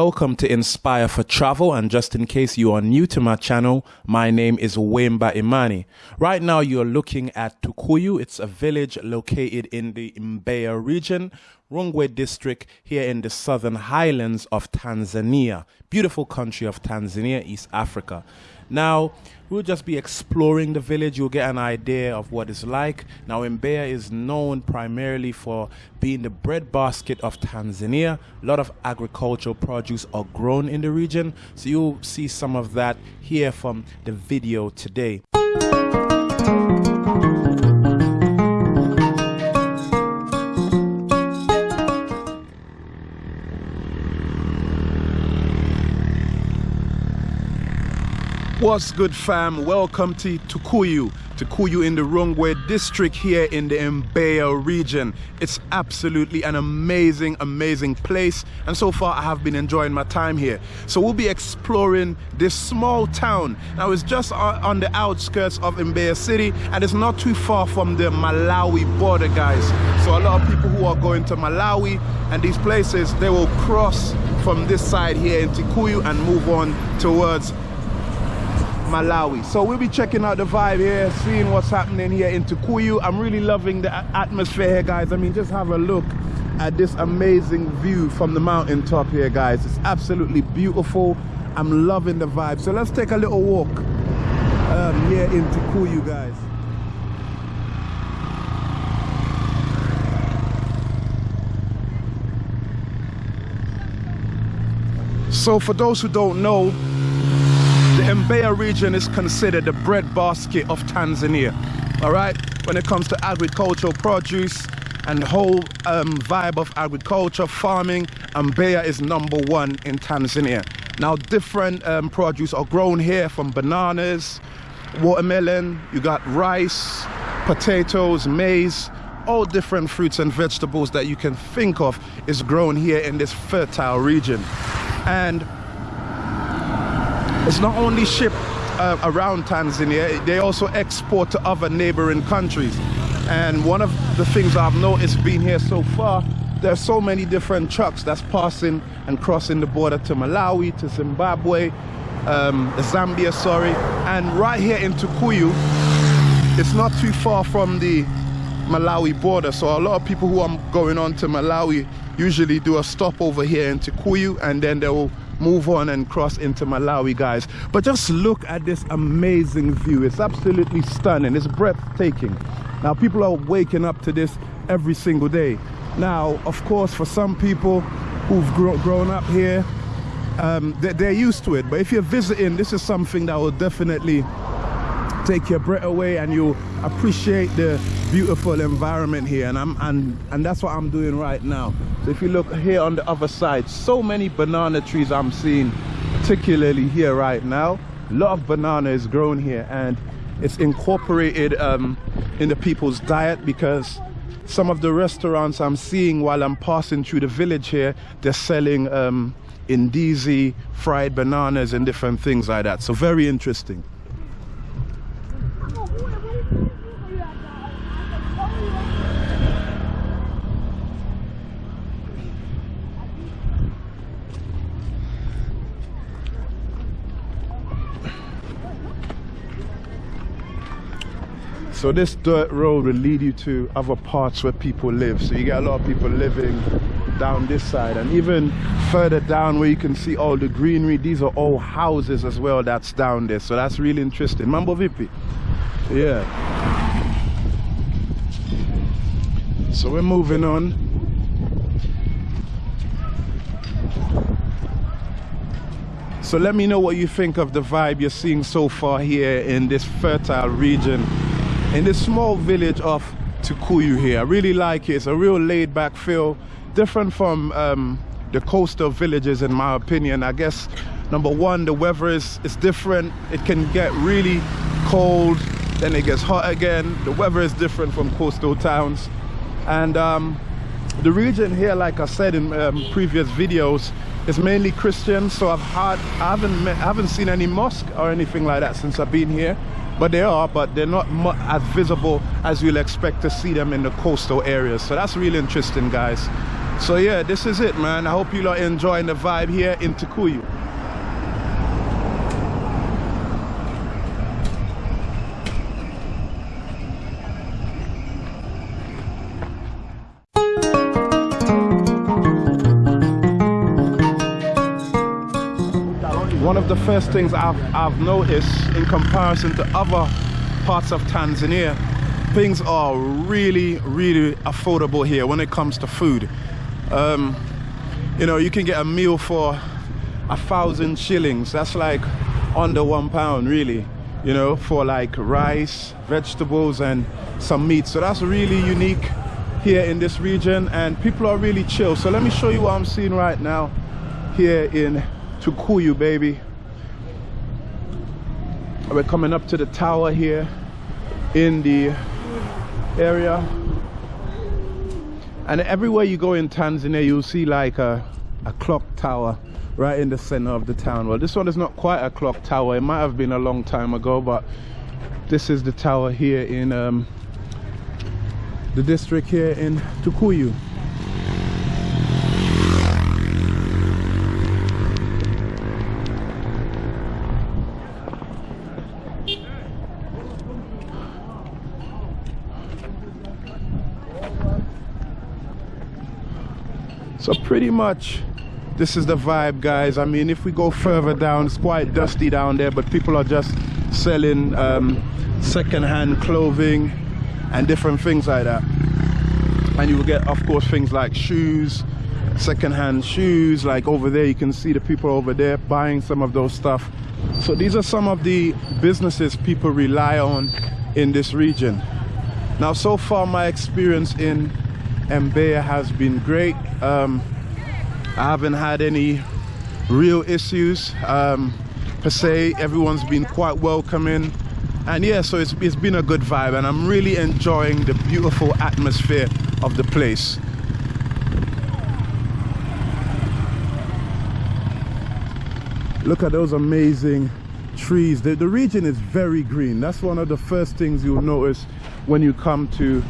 Welcome to Inspire for Travel, and just in case you are new to my channel, my name is Wemba Imani. Right now, you're looking at Tukuyu. It's a village located in the Mbeya region, Rungwe district, here in the southern highlands of Tanzania. Beautiful country of Tanzania, East Africa. Now, we'll just be exploring the village. You'll get an idea of what it's like. Now, Mbeya is known primarily for being the breadbasket of Tanzania. A lot of agricultural produce are grown in the region. So you'll see some of that here from the video today. What's good fam? Welcome to Tukuyu. Tukuyu in the Rungwe district here in the Mbeya region. It's absolutely an amazing, amazing place. And so far I have been enjoying my time here. So we'll be exploring this small town. Now it's just on the outskirts of Mbeya city and it's not too far from the Malawi border guys. So a lot of people who are going to Malawi and these places, they will cross from this side here in Tukuyu and move on towards Malawi. So we'll be checking out the vibe here, seeing what's happening here in Tukuyu. I'm really loving the atmosphere here, guys. I mean, just have a look at this amazing view from the mountain top here, guys. It's absolutely beautiful. I'm loving the vibe. So let's take a little walk um, here in Tukuyu, guys. So for those who don't know, Mbeya region is considered the breadbasket of Tanzania. All right, when it comes to agricultural produce and the whole um, vibe of agriculture, farming, Mbeya is number one in Tanzania. Now, different um, produce are grown here from bananas, watermelon, you got rice, potatoes, maize, all different fruits and vegetables that you can think of is grown here in this fertile region. And it's not only shipped uh, around Tanzania, they also export to other neighboring countries. And one of the things I've noticed being here so far, there's so many different trucks that's passing and crossing the border to Malawi, to Zimbabwe, um, Zambia, sorry. And right here in Tukuyu, it's not too far from the Malawi border. So a lot of people who are going on to Malawi usually do a stop over here in Tukuyu and then they will move on and cross into Malawi guys. But just look at this amazing view. It's absolutely stunning. It's breathtaking. Now people are waking up to this every single day. Now of course for some people who've grown up here um, they're, they're used to it. But if you're visiting this is something that will definitely take your breath away and you'll appreciate the beautiful environment here and I'm and and that's what I'm doing right now. So if you look here on the other side so many banana trees I'm seeing particularly here right now. A lot of banana is grown here and it's incorporated um, in the people's diet because some of the restaurants I'm seeing while I'm passing through the village here they're selling um, indizi fried bananas and different things like that. So very interesting So this dirt road will lead you to other parts where people live. So you get a lot of people living down this side and even further down where you can see all the greenery. These are all houses as well that's down there. So that's really interesting. Mambo Vipi. Yeah. So we're moving on. So let me know what you think of the vibe you're seeing so far here in this fertile region in this small village of Tukuyu here. I really like it. It's a real laid back feel, different from um, the coastal villages in my opinion. I guess number one, the weather is, is different. It can get really cold, then it gets hot again. The weather is different from coastal towns. And um, the region here, like I said in um, previous videos, is mainly Christian. So I've had, I haven't, met, I haven't seen any mosque or anything like that since I've been here but they are but they're not as visible as you'll expect to see them in the coastal areas so that's really interesting guys So yeah, this is it, man. I hope you are enjoying the vibe here in Tukuyu. The first things I've, I've noticed in comparison to other parts of Tanzania, things are really, really affordable here when it comes to food. Um, you know, you can get a meal for a thousand shillings. That's like under one pound, really, you know, for like rice, vegetables, and some meat. So that's really unique here in this region, and people are really chill. So let me show you what I'm seeing right now here in Tukuyu, baby. We're coming up to the tower here in the area. And everywhere you go in Tanzania, you'll see like a, a clock tower right in the center of the town. Well, this one is not quite a clock tower. It might have been a long time ago, but this is the tower here in um, the district here in Tukuyu. So pretty much this is the vibe guys. I mean if we go further down it's quite dusty down there but people are just selling um, second-hand clothing and different things like that. And you will get of course things like shoes, second-hand shoes like over there you can see the people over there buying some of those stuff. So these are some of the businesses people rely on in this region. Now so far my experience in Mbeya has been great. Um, I haven't had any real issues um, per se. Everyone's been quite welcoming. And yeah, so it's, it's been a good vibe and I'm really enjoying the beautiful atmosphere of the place. Look at those amazing trees. The, the region is very green. That's one of the first things you'll notice when you come to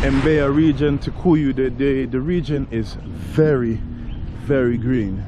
Mbeya region Tukuyu, the, the, the region is very, very green.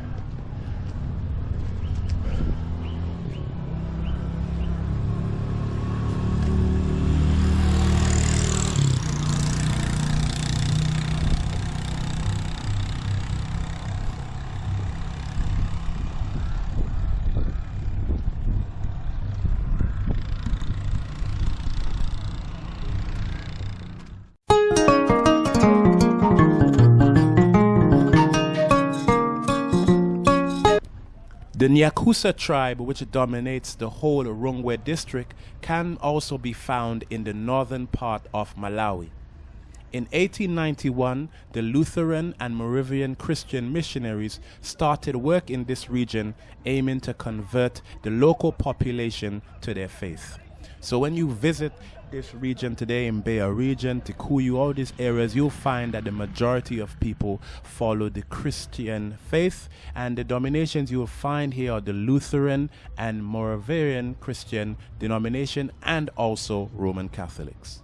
The Nyakyusa tribe, which dominates the whole Rungwe district, can also be found in the northern part of Malawi. In 1891, the Lutheran and Moravian Christian missionaries started work in this region aiming to convert the local population to their faith. So when you visit this region today in Mbeya region, Tukuyu, all these areas, you'll find that the majority of people follow the Christian faith and the dominations you'll find here are the Lutheran and Moravian Christian denomination and also Roman Catholics.